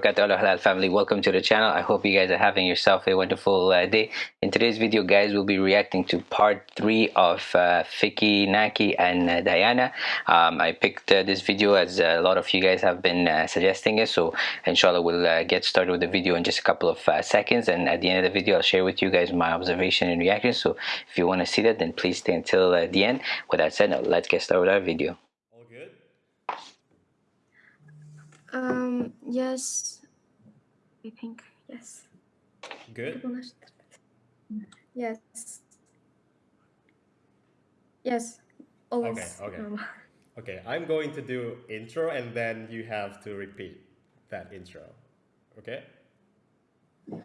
halal family. Welcome to the channel. I hope you guys are having yourself a wonderful uh, day. In today's video guys we'll be reacting to part three of uh, Fiki Naki and uh, Dayana. Um, I picked uh, this video as a lot of you guys have been uh, suggesting it. So inshallah we'll uh, get started with the video in just a couple of seconds. And at the end of the video I'll share with you guys my observation and reaction. So if you want to see that then please stay until the end. With that said now let's get started with our video um, yes, I think, yes. Good? Yes. Yes, always. Okay, okay. Okay, I'm going to do intro and then you have to repeat that intro, okay? Uh,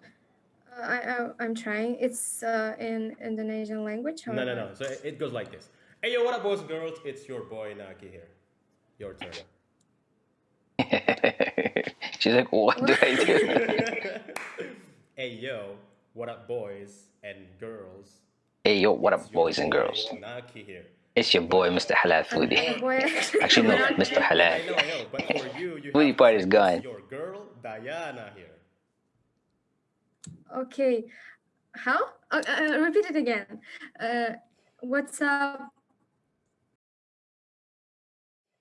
I, I, I'm trying. It's uh, in Indonesian language. No, no, no. So it goes like this. Hey, yo, what up, boys and girls? It's your boy, Naki here. Your turn. She's like, what do I do? hey yo, what up boys and girls? Hey yo, what up boys and girls? Naki here. It's your boy, Mr. Halal Foodie. Actually, no, Mr. Halal. I know, I know, but for you, you Foodie part is gone. Your girl, Dayana here. Okay. How? Uh, uh, repeat it again. Uh, what's up?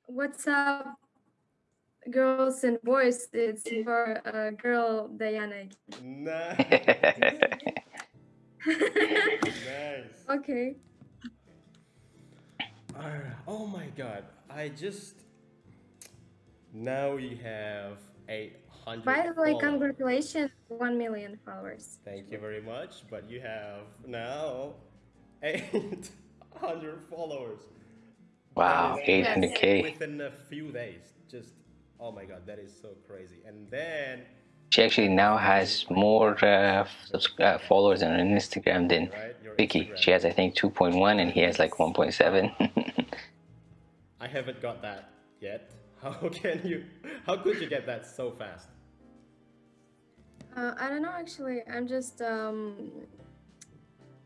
What's up? Girls and boys, it's for a girl Dayana. Nice. nice. Okay. Uh, oh my god, I just now we have 800 By the way, congratulations, 1 million followers. Thank you very much, but you have now 800 followers. Wow, 800k. Within a few days, just Oh my god, that is so crazy. And then she actually now has more uh, uh, followers on Instagram than right? Fiki. She has I think 2.1 and he has like 1.7. I haven't got that yet. How can you? How could you get that so fast? Uh, I don't know actually. I'm just um,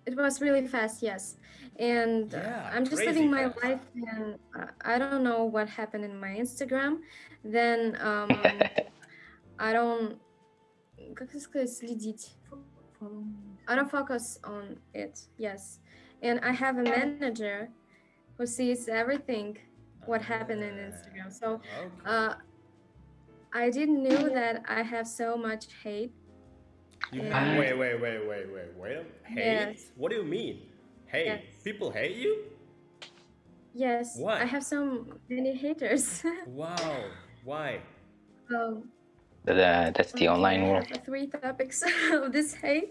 it was really fast, yes. And yeah, I'm just living my fast. life, and I don't know what happened in my Instagram. Then um, I don't. Как сказать, следить? I don't focus on it. Yes, and I have a manager who sees everything what happened in Instagram. So uh, I didn't know that I have so much hate you yeah. wait, wait, wait, wait, wait, wait. Hate? Yes. What do you mean? Hey, Yes. People hate you? Yes. What? I have so many haters. wow. Why? Um, uh, that's the okay, online world. Three topics of this hate.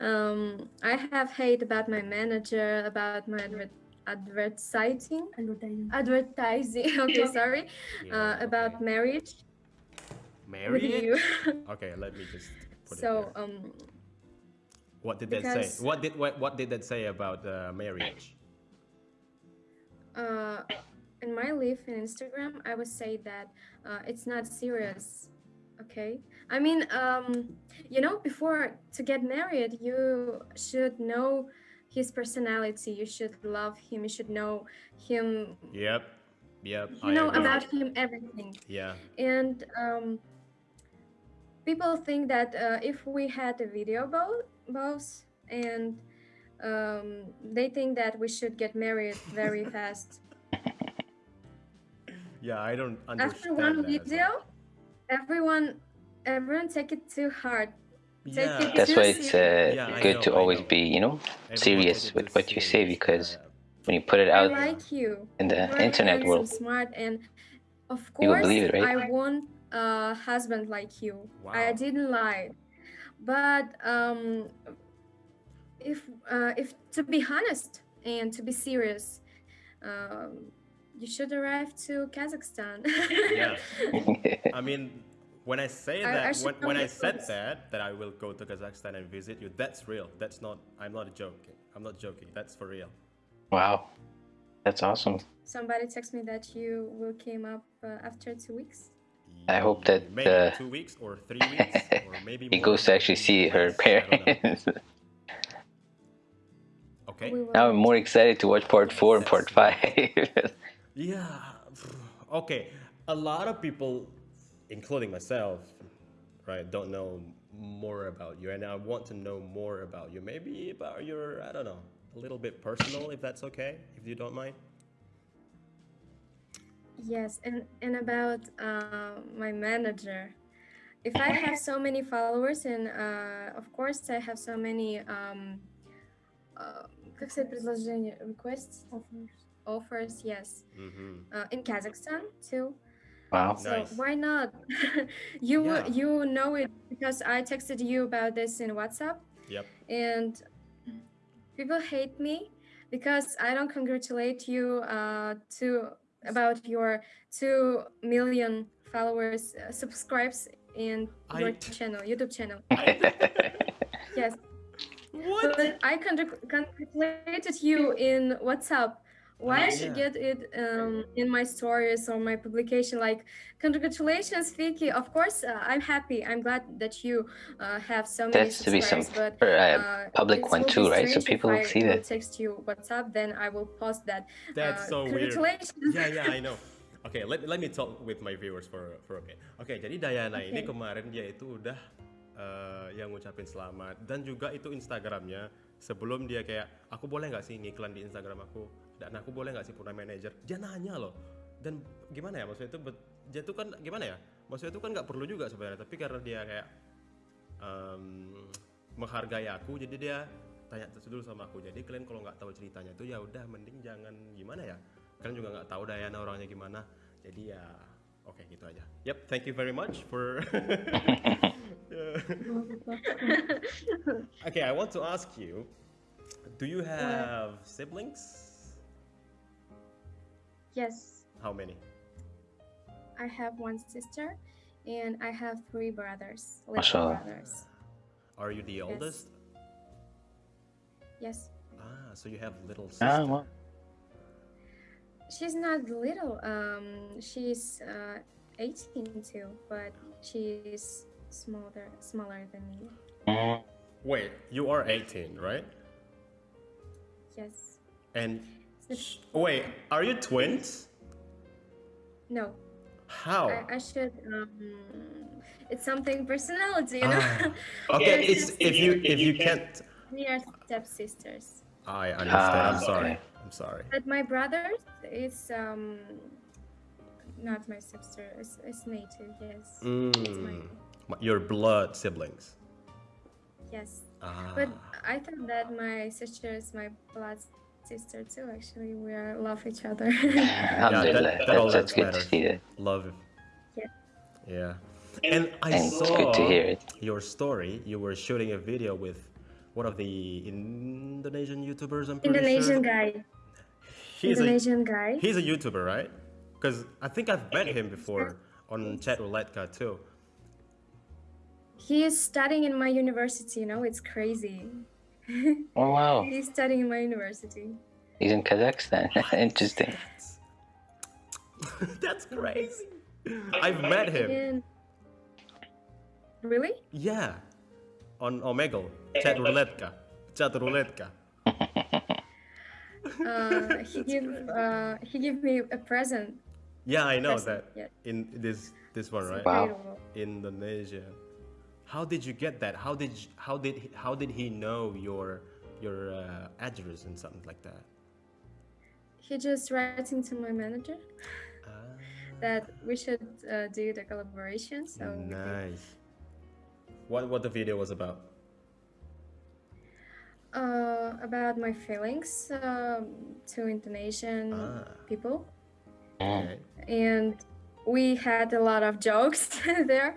Um, I have hate about my manager, about my adver advertising, advertising. Advertising. okay, sorry. Yeah, uh, okay. About marriage. Marriage. okay, let me just so um what did that say? what did what, what did that say about uh, marriage? Uh in my life in instagram i would say that uh, it's not serious okay? I mean um you know before to get married you should know his personality. You should love him. You should know him yep. Yep. You I know agree. about him everything. Yeah. And um people think that uh, if we had a video both, both and um, they think that we should get married very fast. Yeah, I don't understand. After one video, everyone, everyone take it too hard. Take yeah. That's why it's uh, yeah, good know, to always be, you know, serious with what you say because when you put it out like you. in the You're internet world, smart and of course, believe it, right? I want a husband like you. Wow. I didn't lie, but um, if uh, if to be honest and to be serious, um, you should arrive to Kazakhstan. yeah, I mean, when I say that, I, I when, when I said that, that I will go to Kazakhstan and visit you, that's real. That's not. I'm not joking. I'm not joking. That's for real. Wow, that's awesome. Somebody text me that you will came up uh, after two weeks. I hope that maybe uh, two weeks or three weeks or maybe he goes to actually see her parents. okay. Now I'm more excited to watch part four and part five. yeah. Okay. A lot of people, including myself, right? Don't know more about you, and I want to know more about you. Maybe about your, I don't know, a little bit personal, if that's okay, if you don't mind. Yes, and and about uh, my manager. If I have so many followers, and uh, of course I have so many, um, uh, как сказать предложения, requests, offers, offers, yes, mm -hmm. uh, in Kazakhstan too. Wow. So nice. why not? you yeah. you know it because I texted you about this in WhatsApp. Yep. And people hate me because I don't congratulate you uh, to about your two million followers uh, subscribes in I... your channel, YouTube channel. yes. What? But I congratulated you in WhatsApp why I should get it um, in my stories or my publication like congratulations Fiki. Of course uh, I'm happy. I'm glad that you uh, have so many That's to be some but, uh, uh public one too right? So people will see that. text you WhatsApp then I will post that that's uh, so weird. Yeah yeah I know. Okay, let, let me talk with my viewers for for a minute. Oke, okay, jadi Dayana okay. ini kemarin dia itu udah uh, yang ngucapin selamat. Dan juga itu Instagramnya sebelum dia kayak aku boleh nggak sih ngiklan di Instagram aku dan aku boleh nggak sih punya manajer? Dia nanya loh. Dan gimana ya maksudnya itu dia tuh kan gimana ya? Maksudnya itu kan nggak perlu juga sebenarnya tapi karena dia kayak um, menghargai aku jadi dia tanya dulu sama aku. Jadi kalian kalau nggak tahu ceritanya itu ya udah mending jangan gimana ya? Kalian juga nggak tahu Dayana orangnya gimana. Jadi ya oke okay, gitu aja. Yep thank you very much for okay I want to ask you do you have siblings Yes. How many? I have one sister and I have three brothers, little brothers. Are you the oldest? Yes. Ah, so you have little ah, sister. Ah, well. She's not little. Um, she's uh, 18 too, but she's smaller, smaller than me. Mm. Wait, you are 18, right? Yes. And Wait, are you twins? No. How? I, I should. Um, it's something personality, you know. Ah. Okay, it's if you if you can't. We are stepsisters. I understand. Ah, I'm sorry. Okay. I'm sorry. But my brother is um not my sister. It's, it's native. Yes. Mm. My... Your blood siblings. Yes. Ah. But I thought that my sister is my blood sister too. Actually, we are love each other. yeah, that, that, that that's good to see that. Love. Yeah. Yeah. And I and saw good to hear it. your story. You were shooting a video with one of the Indonesian YouTubers. I'm Indonesian sure. guy. He's Indonesian a, guy. He's a YouTuber, right? Because I think I've met him before on Chat Rouletka too. He is studying in my university. You know, it's crazy. Oh wow! He's studying in my university. He's in Kazakhstan. Interesting. That's crazy. I've met him. Really? Yeah, on Omegle, chat rouletka, chat rouletka. uh, he give uh, he gave me a present. Yeah, I know present. that. Yeah. In this this one, right? Wow. Indonesia. How did you get that? How did you, how did how did he know your your uh, address and something like that? He just writing to my manager uh, that we should uh, do the collaboration. So nice. What what the video was about? Uh, about my feelings um, to Indonesian ah. people. Okay. And we had a lot of jokes there.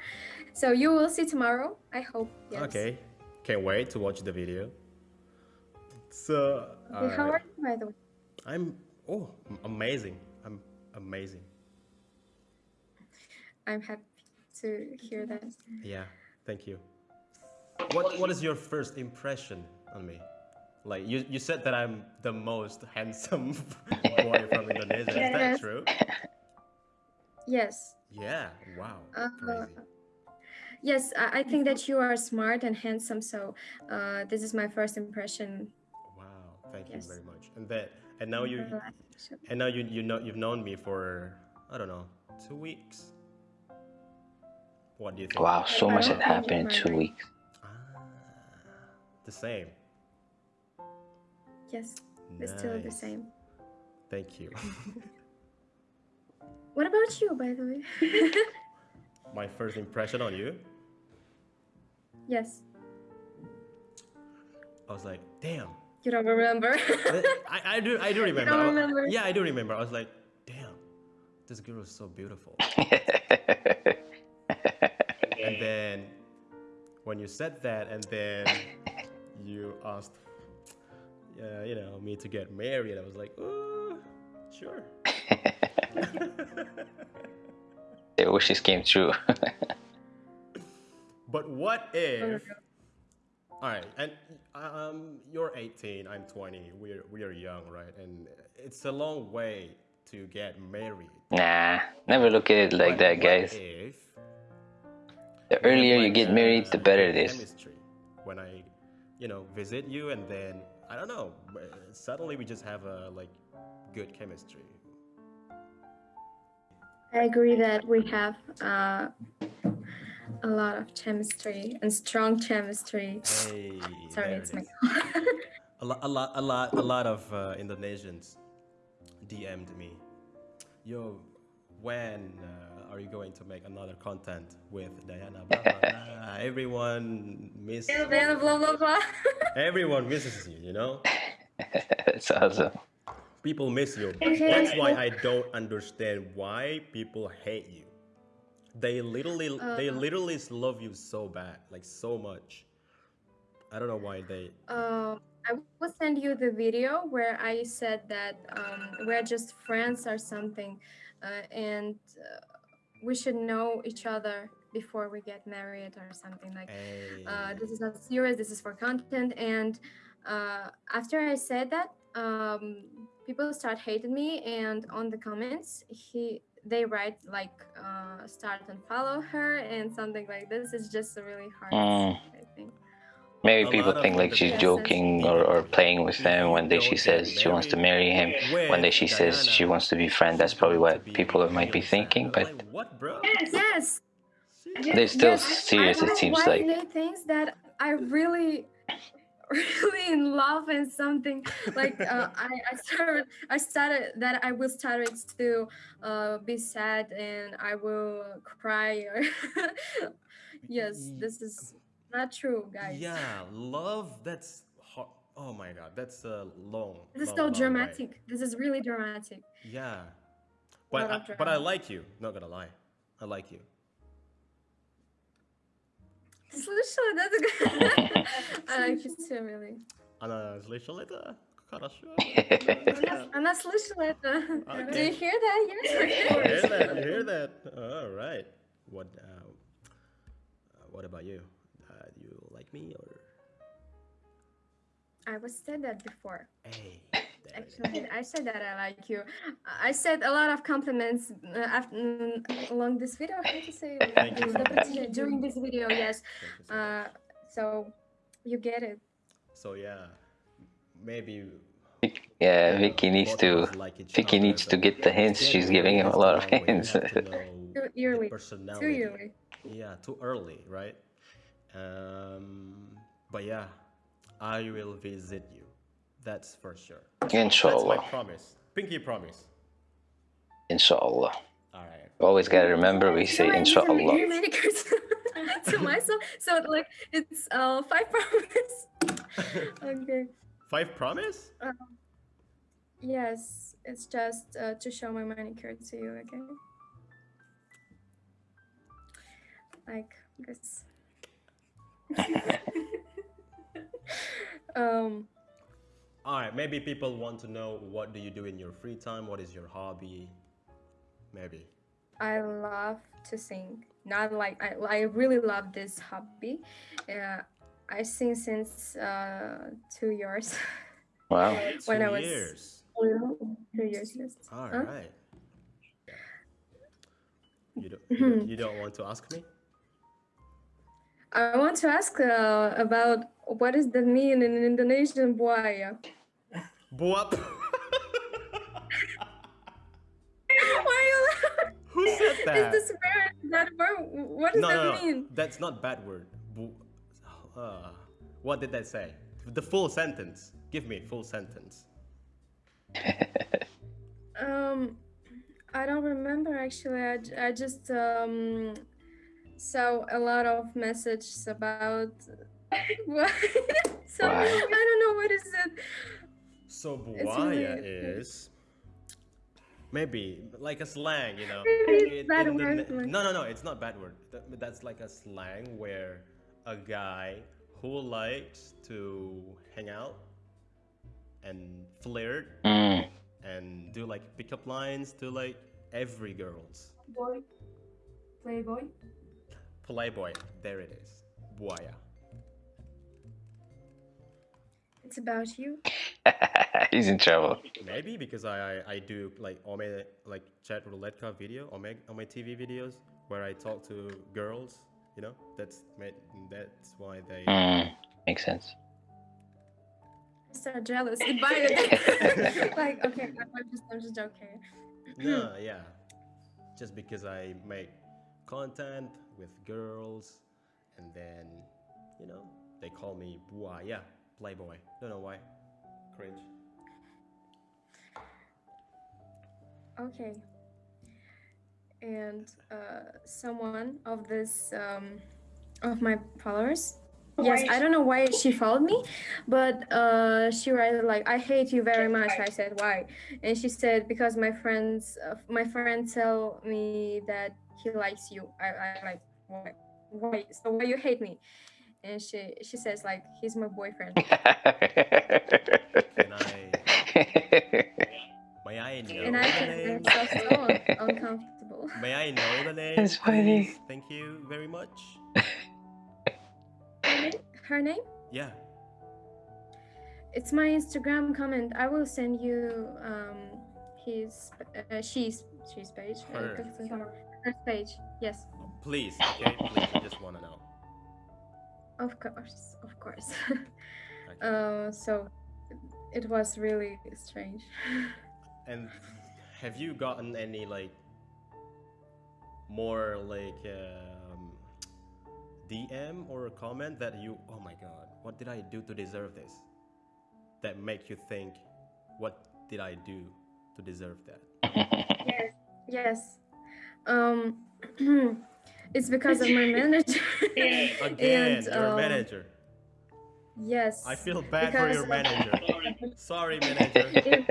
So you will see tomorrow, I hope. Yes. Okay. Can't wait to watch the video. So, okay, how are you, by the way? I'm, oh, amazing. I'm amazing. I'm happy to hear that. Yeah, thank you. What What is your first impression on me? Like, you, you said that I'm the most handsome boy from Indonesia. Yes. Is that true? Yes. Yeah, wow. Uh, Crazy. Yes, I, think that you are smart and handsome. So uh, this is my first impression. Wow, thank yes. you very much. And that, and now you, and now you you know you've known me for I don't know two weeks, What do you think? Wow, so much had happened in two weeks. Ah, the same. Yes, it's nice. still the same. Thank you. what about you, by the way? My first impression on you? Yes. I was like, damn. You don't remember? I, I do I do remember. don't remember. yeah, I do remember. I was like, damn, this girl is so beautiful. and then when you said that and then you asked uh, you know me to get married i was like oh sure Their wishes came true but what if all right and um, you're 18 i'm 20 we're we're young right and it's a long way to get married nah never look at it like but that guys if the earlier you get married, the better it is. Chemistry. When I, you know, visit you and then I don't know, suddenly we just have a like good chemistry. I agree that we have uh, a lot of chemistry and strong chemistry. Hey, Sorry, it's my. a lot, a lot, a lot, a lot of uh, Indonesians DM'd me. Yo, when uh, are you going to make another content with Dayana? Blah, blah, blah. Everyone misses. Blah, blah, blah, blah. Everyone misses you, you know? That's awesome. People miss you. That's why I don't understand why people hate you. They literally, uh, they literally love you so bad, like so much. I don't know why they. Uh, I will send you the video where I said that um, we're just friends or something. Uh, and uh, we should know each other before we get married or something like hey. uh, this is not serious this is for content and uh, after i said that um, people start hating me and on the comments he they write like uh, start and follow her and something like this it's just a really hard mm. i think Maybe people think like she's joking or, or playing with them when they, she says she wants to marry him. One day she says she wants to be friend. That's probably what people might be thinking. But yes, they're still yes. serious. It seems like. things that I really really in love and something like uh, I, I started i started that i will start to uh, be sad and i will cry yes this is not true, guys. Yeah, love. That's. Oh my god, that's a uh, long. This is long, so long dramatic. Way. This is really dramatic. Yeah, but I, but I like you. Not gonna lie, I like you Слышала, да? I like you too, really. Она слышала это? Хорошо. Она слышала это. Do you hear that? Yes, I hear that. I hear that. All right. What? Uh, what about you? like me or? I was said that before. Hey. Actually, I said that I like you. I said a lot of compliments uh, after, mm, along this video. How to say it? during this video? Yes. So, uh, so you get it. So yeah, maybe. Yeah, Fiki needs to. Like Fiki needs to get the hints. She's giving him a lot of hints. too early. Too early. Yeah, too early, right? Um, but yeah, I will visit you. That's for sure. Inshallah. That's my promise. Pinky promise. Inshallah. All right. Always gotta remember we say inshallah. to myself, so like it's uh five promise. okay. Five promise? Um, yes, it's just uh, to show my manicure to you. Okay. Like this. um all right maybe people want to know what do you do in your free time? What is your hobby? Maybe. I love to sing. Not like i, I really love this hobby. Uh, i sing since uh, two years. Wow. When two i was years. two years yes. all huh? right. You don't, you don't, you don't want to ask me? I want to ask uh, about what is that mean in Indonesian buaya? Buap. Why are you Who said that? Is this word that word? What does no, that no, no. mean? That's not bad word. Uh, what did that say? The full sentence. Give me full sentence. um, I don't remember actually. I, I just um saw a lot of messages about what. so I don't know what is it. So buaya is maybe like a slang, you know. It, bad the, word. no, no, no. It's not bad word. That's like a slang where a guy who likes to hang out and flirt mm. and do like pickup lines to like every girls. Boy, playboy. Playboy. There it is. Buaya. It's about you. He's in trouble. Maybe because I, I, I do like Ome like chat roulette video on my on my TV videos where I talk to girls. You know that's that's why they. Mm, makes sense. So jealous. Goodbye. like okay, I'm just I'm just joking. no, yeah, just because I make content with girls, and then you know they call me buaya, playboy. Don't know why. Cringe. Okay. And uh, someone of this um, of my followers yes i don't know why she followed me but uh she wrote like i hate you very much i said why and she said because my friends uh, my friends tell me that he likes you i, I like why why so why you hate me and she she says like he's my boyfriend may i know and i felt so uncomfortable may i know the name that's funny please? thank you very much her name? Yeah. It's my Instagram comment. I will send you um his uh, she's she's page. Her. her page. Yes. Please, okay. Please, I just want to know. Of course, of course. okay. uh, so it was really strange. And have you gotten any like more like? Uh, DM or a comment that you, oh my god, what did I do to deserve this? That make you think, what did I do to deserve that? yes, yes. Um, it's because of my manager. Again, and, your um, manager. Yes. I feel bad for your manager. Sorry, manager. okay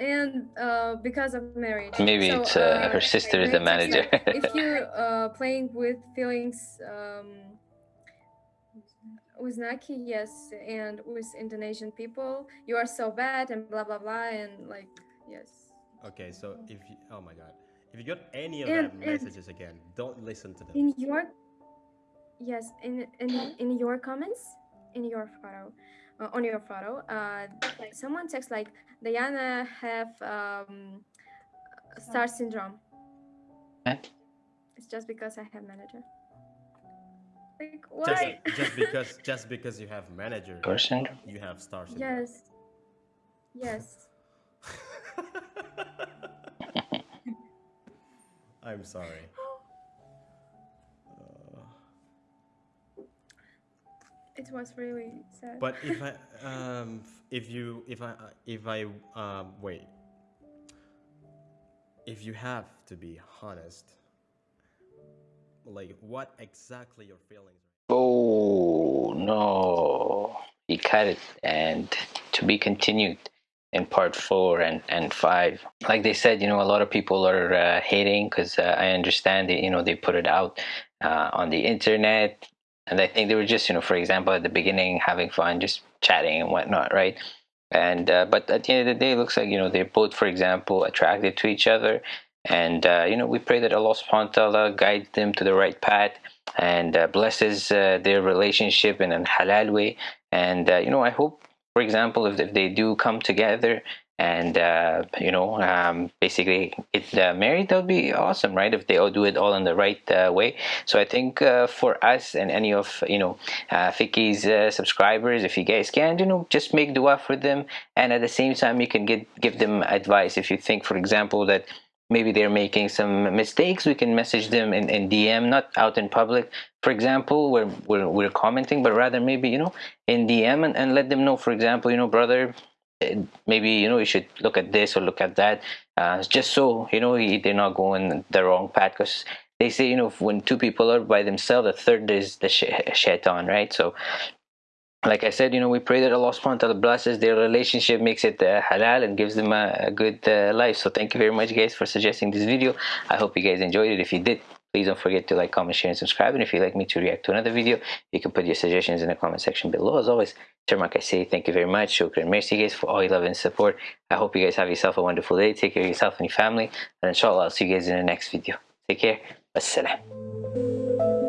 and uh, because of marriage. Maybe so, it's uh, uh, her sister is the manager. Like, if you're uh, playing with feelings um, with Naki, yes, and with Indonesian people, you are so bad and blah blah blah, and like yes. Okay, so if you, oh my god, if you got any of and, that messages again, don't listen to them. In your yes, in in in your comments, in your photo, uh, on your photo, uh, someone texts like Dayana have um, star syndrome. Eh? It's just because I have manager. Like why? Just, just because just because you have manager. Star syndrome. You have star syndrome. Yes. Yes. I'm sorry. it was really sad. But if I, um, if you, if I, if I, um, wait, if you have to be honest, like what exactly your feelings? Oh no, he cut it, and to be continued in part four and and five. Like they said, you know, a lot of people are uh, hating because uh, I understand that you know they put it out uh, on the internet and I think they were just, you know, for example, at the beginning, having fun, just chatting and whatnot, right? And uh, but at the end of the day, it looks like you know they're both, for example, attracted to each other, and uh, you know we pray that Allah Subhanahu wa Taala guides them to the right path and uh, blesses their relationship in a halal way. And you know, I hope, for example, if, if they do come together and uh, you know um, basically get uh, married that would be awesome right? If they all do it all in the right uh, way. So i think uh, for us and any of you know uh, Fiki's uh, subscribers if you guys can you know just make dua for them. And at the same time you can get give them advice. If you think for example that maybe they're making some mistakes we can message them in, in dm not out in public for example we're, we're, we're commenting but rather maybe you know in dm and, and let them know for example you know brother eh, maybe you know you should look at this or look at that uh, just so you know they're not going the wrong path because they say you know when two people are by themselves the third is the shaitan right? So like I said, you know, we pray that Allah subhanahu wa ta'ala blesses their relationship, makes it uh, halal and gives them a, a good uh, life. So thank you very much guys for suggesting this video. I hope you guys enjoyed it. If you did, please don't forget to like, comment, share, and subscribe. And if you'd like me to react to another video, you can put your suggestions in the comment section below. As always, Termak, I say thank you very much. Shukran. Merci guys for all your love and support. I hope you guys have yourself a wonderful day. Take care of yourself and your family. And inshallah, I'll see you guys in the next video. Take care. Wassalam.